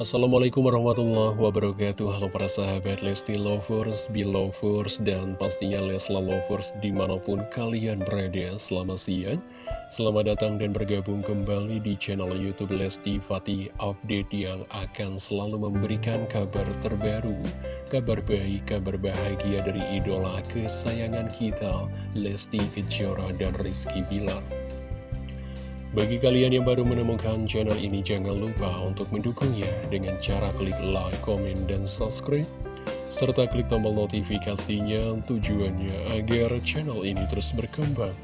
Assalamualaikum warahmatullahi wabarakatuh. Halo para sahabat Lesti Lovers, Belovers, dan pastinya Lesla Lovers di mana pun kalian berada. Selamat siang, selamat datang dan bergabung kembali di channel Youtube Lesti Fatih Update Yang akan selalu memberikan kabar terbaru Kabar baik, kabar bahagia dari idola kesayangan kita Lesti Kejora dan Rizky Bilar bagi kalian yang baru menemukan channel ini, jangan lupa untuk mendukungnya dengan cara klik like, komen, dan subscribe. Serta klik tombol notifikasinya tujuannya agar channel ini terus berkembang.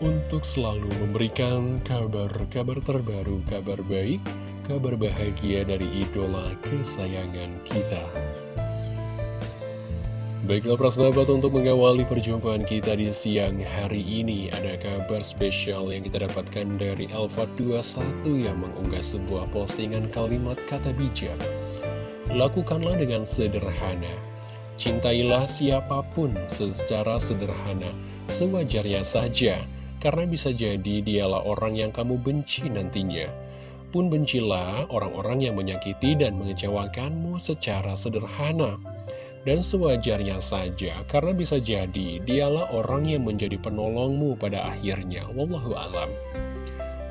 Untuk selalu memberikan kabar-kabar terbaru, kabar baik, kabar bahagia dari idola kesayangan kita. Baiklah persahabat untuk mengawali perjumpaan kita di siang hari ini Ada kabar spesial yang kita dapatkan dari Alfa 21 yang mengunggah sebuah postingan kalimat kata bijak. Lakukanlah dengan sederhana. Cintailah siapa pun secara sederhana Sewajarnya saja Karena bisa jadi dialah orang yang kamu benci nantinya. Pun bencilah orang-orang yang menyakiti dan mengecewakanmu secara sederhana dan sewajarnya saja, karena bisa jadi dialah orang yang menjadi penolongmu pada akhirnya. Wallahu alam.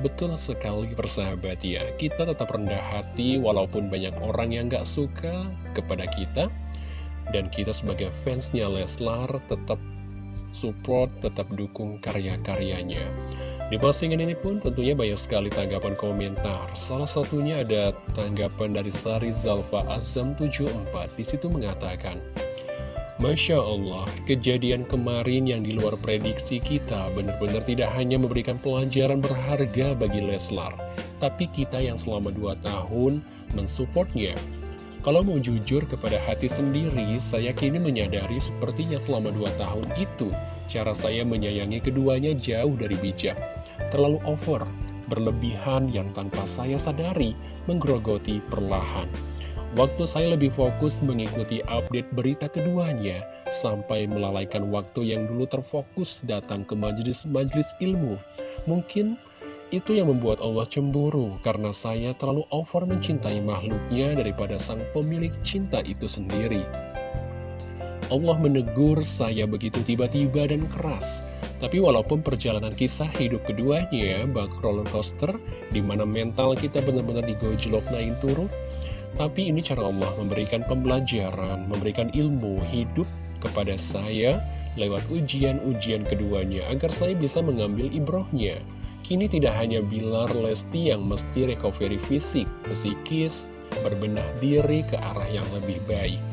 Betul sekali persahabat ya, kita tetap rendah hati walaupun banyak orang yang gak suka kepada kita. Dan kita sebagai fansnya Leslar tetap support, tetap dukung karya-karyanya. Di postingan ini pun tentunya banyak sekali tanggapan komentar. Salah satunya ada tanggapan dari Sari Zalfa Azam 74. Di situ mengatakan, Masya Allah, kejadian kemarin yang di luar prediksi kita benar-benar tidak hanya memberikan pelajaran berharga bagi Leslar, tapi kita yang selama 2 tahun mensupportnya. Kalau mau jujur kepada hati sendiri, saya kini menyadari sepertinya selama 2 tahun itu, cara saya menyayangi keduanya jauh dari bijak terlalu over, berlebihan yang tanpa saya sadari menggerogoti perlahan. Waktu saya lebih fokus mengikuti update berita keduanya, sampai melalaikan waktu yang dulu terfokus datang ke majelis-majelis ilmu. Mungkin itu yang membuat Allah cemburu, karena saya terlalu over mencintai makhluknya daripada sang pemilik cinta itu sendiri. Allah menegur saya begitu tiba-tiba dan keras. Tapi walaupun perjalanan kisah hidup keduanya bak roller coaster, di mana mental kita benar-benar digojlok naik turun, tapi ini cara Allah memberikan pembelajaran, memberikan ilmu hidup kepada saya lewat ujian-ujian keduanya, agar saya bisa mengambil ibrohnya. Kini tidak hanya Bilar Lesti yang mesti recovery fisik, psikis, berbenah diri ke arah yang lebih baik.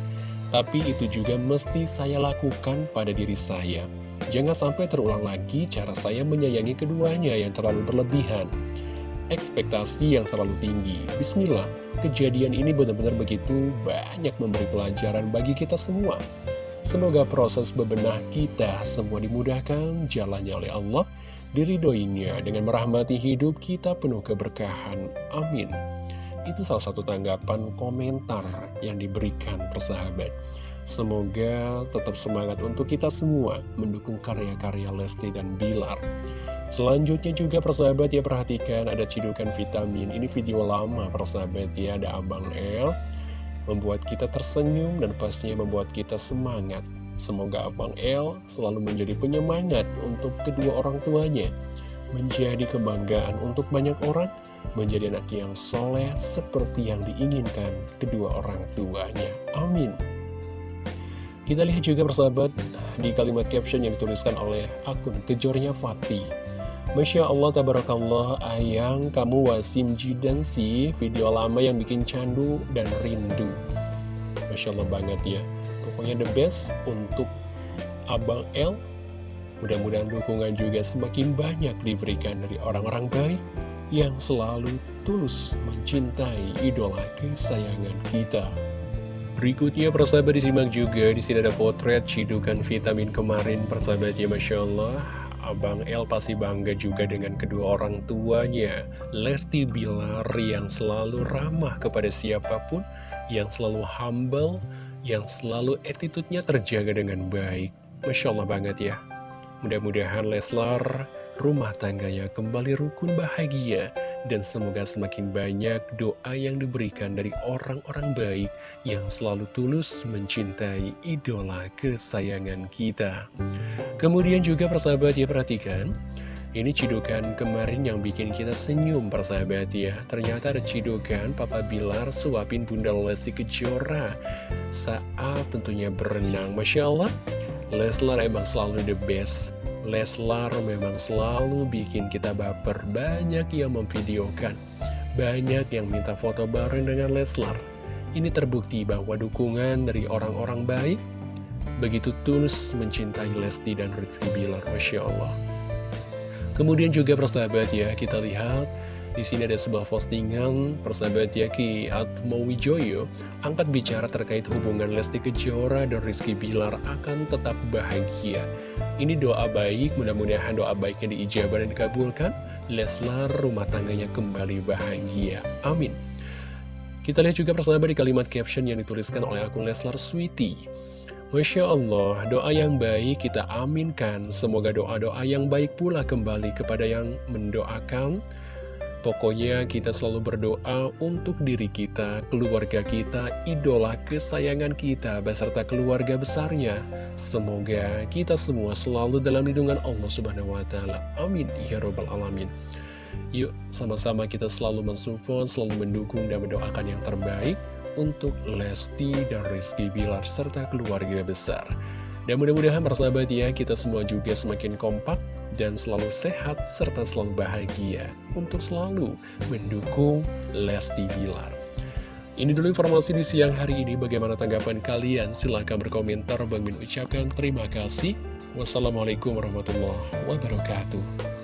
Tapi itu juga mesti saya lakukan pada diri saya. Jangan sampai terulang lagi cara saya menyayangi keduanya yang terlalu berlebihan. Ekspektasi yang terlalu tinggi. Bismillah, kejadian ini benar-benar begitu banyak memberi pelajaran bagi kita semua. Semoga proses bebenah kita semua dimudahkan jalannya oleh Allah, diridoinya dengan merahmati hidup kita penuh keberkahan. Amin itu salah satu tanggapan komentar yang diberikan persahabat. Semoga tetap semangat untuk kita semua mendukung karya-karya Lesti dan Bilar. Selanjutnya juga persahabat ya perhatikan ada cidukan vitamin. Ini video lama persahabat ya ada Abang El. Membuat kita tersenyum dan pastinya membuat kita semangat. Semoga Abang El selalu menjadi penyemangat untuk kedua orang tuanya. Menjadi kebanggaan untuk banyak orang menjadi anak yang soleh seperti yang diinginkan kedua orang tuanya. Amin. Kita lihat juga persahabat di kalimat caption yang dituliskan oleh akun kejornya Fatih. Masya Allah, tabarakallah, ayang, kamu wasim jidan sih, video lama yang bikin candu dan rindu. Masya Allah banget ya. Pokoknya the best untuk Abang L. Mudah-mudahan dukungan juga semakin banyak diberikan dari orang-orang baik yang selalu tulus mencintai idola kesayangan kita. Berikutnya persahabat disimak juga di sini ada potret cidukan vitamin kemarin persahabat ya Masya Allah Abang El pasti bangga juga dengan kedua orang tuanya Lesti Bilar yang selalu ramah kepada siapa pun Yang selalu humble Yang selalu attitude-nya terjaga dengan baik. Masya Allah banget ya. Mudah-mudahan Leslar rumah tangganya kembali rukun bahagia, dan semoga semakin banyak doa yang diberikan dari orang-orang baik yang selalu tulus mencintai idola kesayangan kita. Kemudian juga persahabat ya perhatikan, ini cidukan kemarin yang bikin kita senyum persahabat ya. Ternyata ada cidukan Papa Bilar suapin Bunda Lesti Kejora Saat tentunya berenang. Masya Allah Leslar emang selalu the best. Leslar memang selalu bikin kita baper. Banyak yang memvideokan. Banyak yang minta foto bareng dengan Leslar. Ini terbukti bahwa dukungan dari orang-orang baik Begitu tulus mencintai Lesti dan Rizky Bilar. Masya Allah Kemudian juga persahabat ya, kita lihat di sini ada sebuah postingan persahabat ya Ki Atmo Wijoyo angkat bicara terkait hubungan Lesti Kejora dan Rizky Bilar akan tetap bahagia. Ini doa baik, mudah-mudahan doa baiknya diijabah dan dikabulkan. Leslar rumah tangganya kembali bahagia. Amin. Kita lihat juga persahabat di kalimat caption yang dituliskan oleh akun Leslar Sweetie. Masya Allah, doa yang baik kita aminkan. Semoga doa-doa yang baik pula kembali kepada yang mendoakan. Pokoknya kita selalu berdoa untuk diri kita, keluarga kita, idola kesayangan kita, beserta keluarga besarnya. Semoga kita semua selalu dalam lindungan Allah Subhanahu wa Ta'ala. Amin. Ya Robbal 'Alamin. Yuk, sama-sama kita selalu mensupport, selalu mendukung dan mendoakan yang terbaik untuk Lesti dan Rizky Bilar serta keluarga besar. Dan mudah-mudahan persahabat ya, kita semua juga semakin kompak dan selalu sehat serta selalu bahagia untuk selalu mendukung Lesti Bilar. Ini dulu informasi di siang hari ini. Bagaimana tanggapan kalian? Silahkan berkomentar. Bang ucapkan terima kasih. Wassalamualaikum warahmatullahi wabarakatuh.